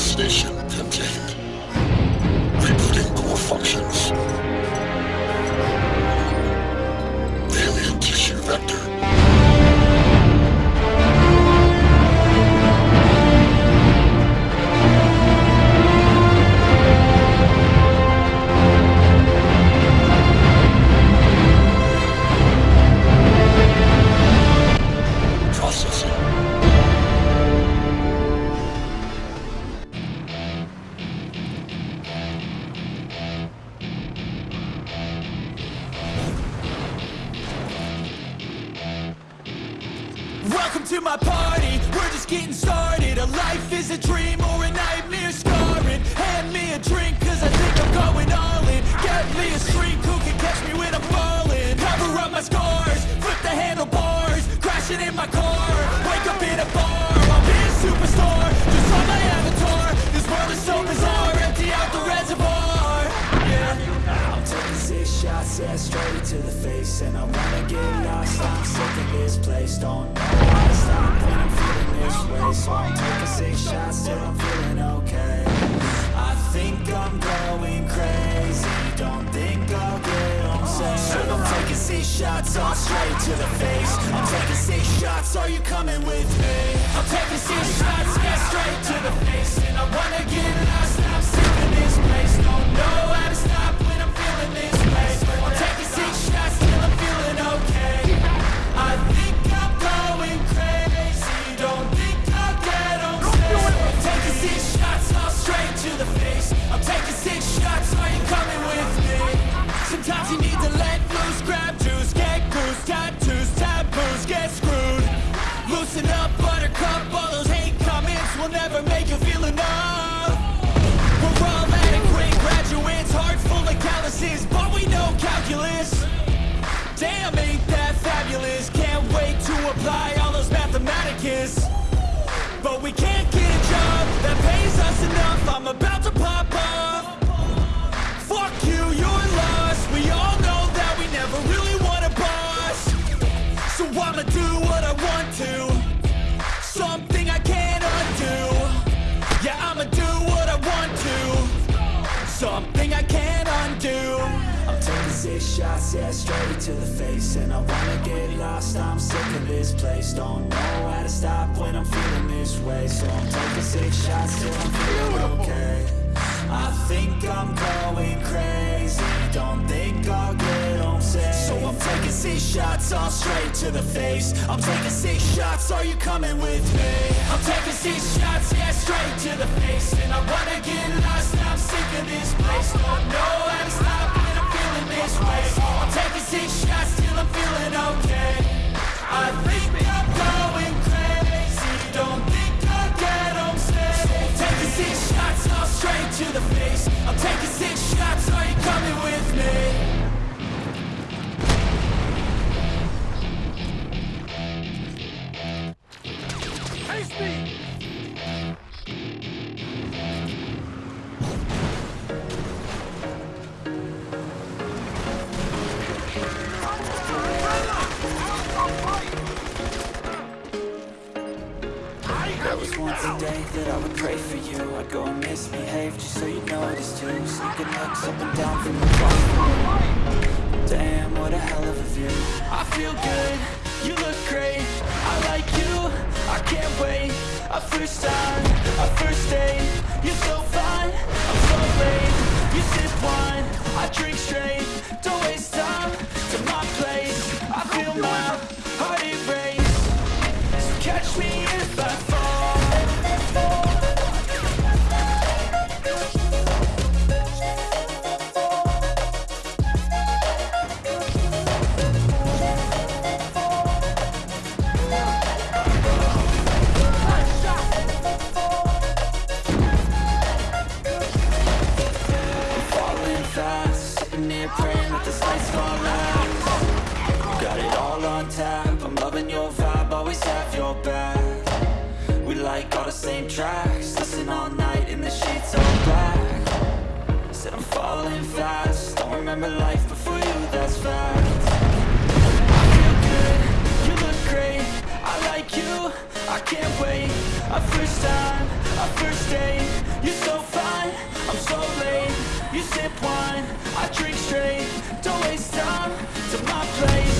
Destination contained. Rebooting core functions. To my party, we're just getting started. A life is a dream or a nightmare. Scarring Hand me a drink cause I think I'm going all in. Get me a shrink who can catch me when I'm falling. Cover up my scars, flip the handlebars. Crashing in my car, wake up in a bar. I'll be a superstar, yeah, straight to the face And I wanna get lost, I'm sick of this place Don't know how to stop when I'm feeling this way. So I'm taking six shots till I'm feeling okay. I think I'm going crazy. Don't think I'll get on safe. So I'm taking six shots, all straight to the face. I'm taking six shots, are you coming with me? I'm taking six shots, yeah, straight to the face And I wanna get lost, I'm sick of this place calculus Damn, ain't yeah, straight to the face And I wanna get lost, I'm sick of this place. Don't know how to stop when I'm feeling this way. So I'm taking six shots till I'm feeling okay. I think I'm going crazy. Don't think I'll get home safe. So I'm taking six shots, all straight to the face. I'm taking six shots, are you coming with me? I'm taking six shots, yeah, straight to the face. And I wanna get lost, I'm sick of this place. Don't know how to stop this way. I'm taking six shots till I'm feeling There was once a day that I would pray for you. I'd go and misbehave just so you notice too Sneaking looks up and down from the room Damn, what a hell of a view. I feel good, you look great. I like you, I can't wait. A first time, a first date. You're so fine, I'm so late. You sip wine, I drink straight. Don't waste time to my place. I feel my heart erase. So catch me if I fall tracks. Listen all night in the sheets all black. Said I'm falling fast. Don't remember life before you, that's fact. I feel good, you look great. I like you, I can't wait. A first time, a first date. You're so fine, I'm so late. You sip wine, I drink straight. Don't waste time. To my place.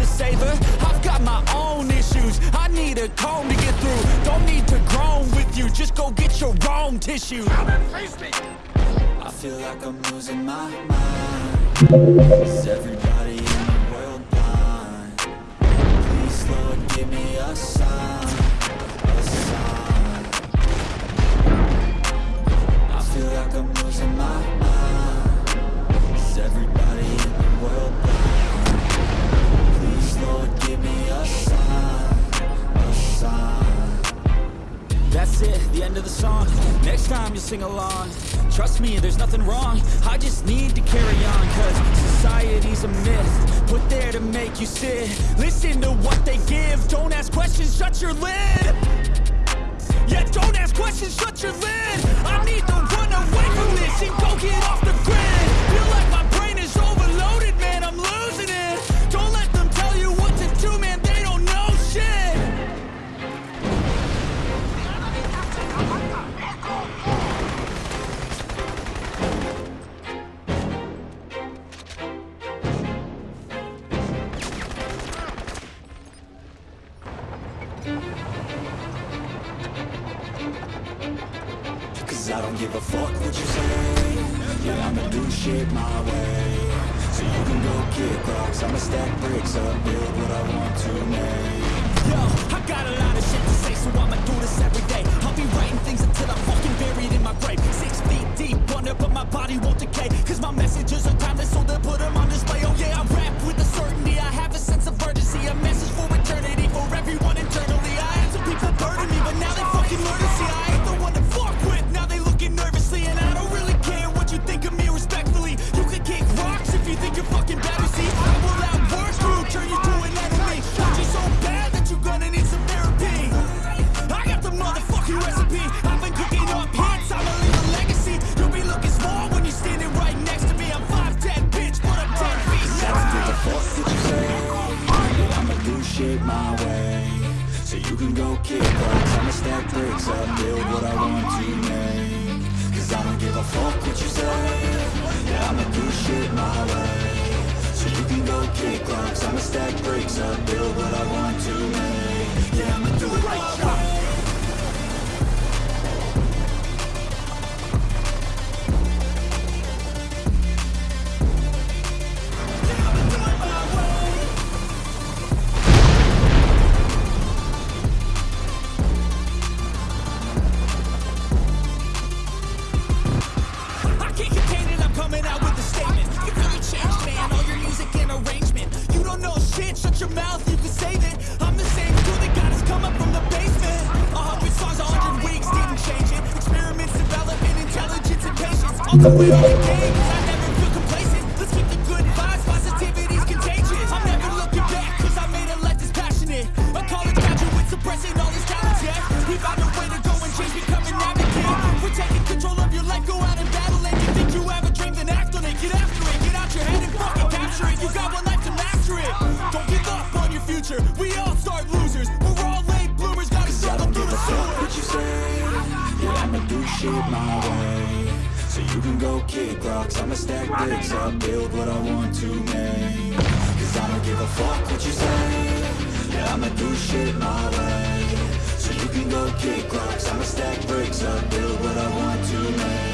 to I've got my own issues. I need a comb to get through. Don't need to groan with you. Just go get your tissue. I feel like I'm losing my mind. Is everybody in the world blind? Please Lord give me a sign. A sign. I feel like I'm losing my mind end of the song. Next time you'll sing along. Trust me, there's nothing wrong. I just need to carry on Cause society's a myth. Put there to make you sit. Listen to what they give. Don't ask questions, shut your lid. Yeah, don't ask questions, shut your lid. I need to run away from this And go get off the grid. give a fuck what you say. Yeah, I'ma do shit my way. So you can go kick rocks. I'ma stack bricks up, build what I want to make. Yo, I got a lot of shit to say So I'ma do this every day. we are. fuck what you say. Yeah, I'ma do shit my way. So you can go kick rocks. I'ma stack bricks up, build what I want to make.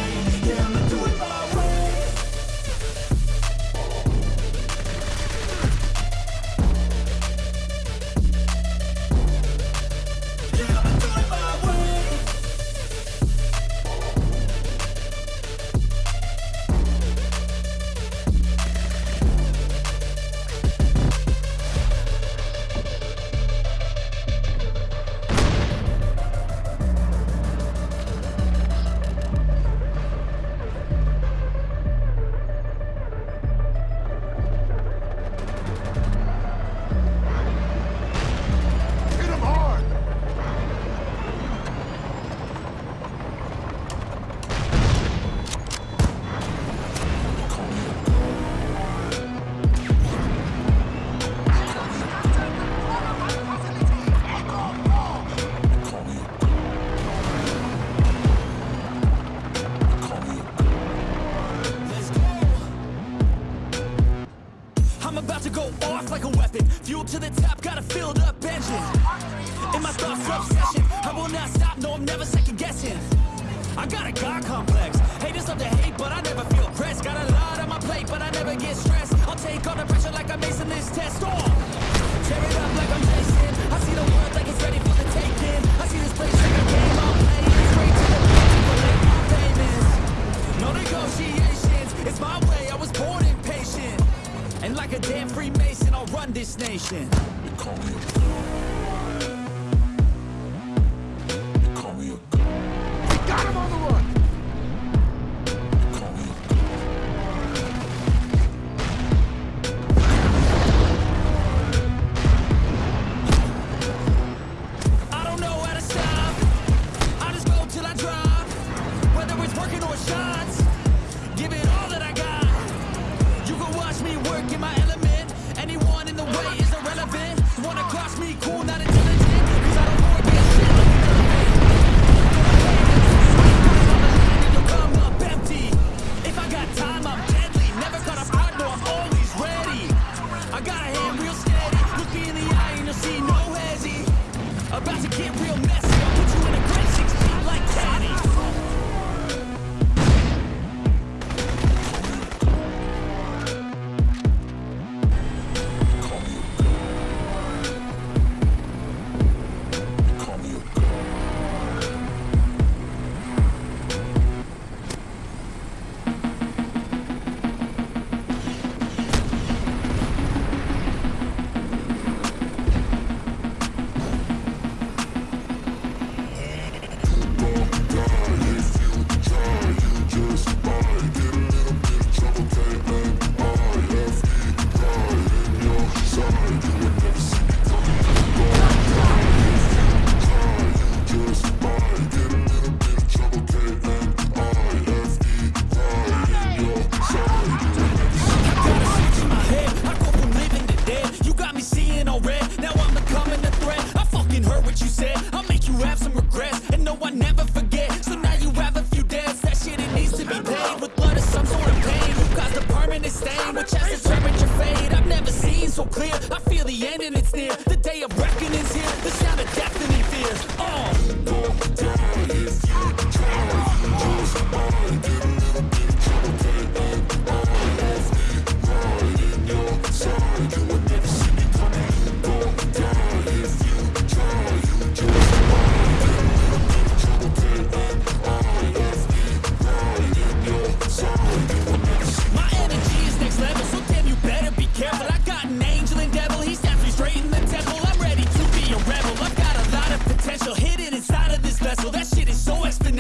The day of reckoning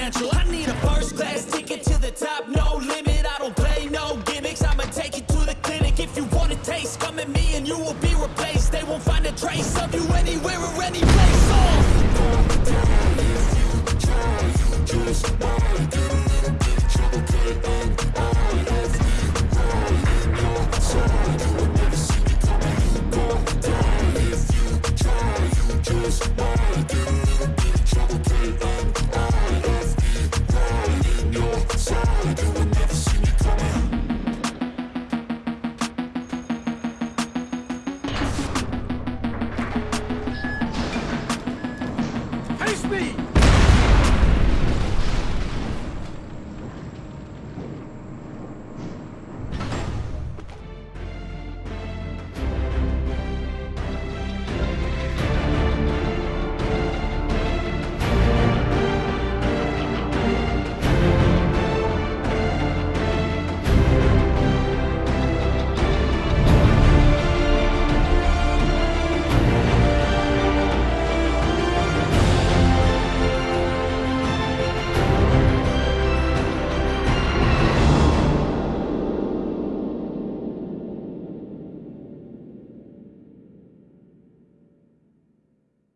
I need a first class ticket to the top, no limit. I don't play no gimmicks. I'ma take you to the clinic. If you want a taste, come at me and you will be replaced. They won't find a trace of you anywhere or anywhere.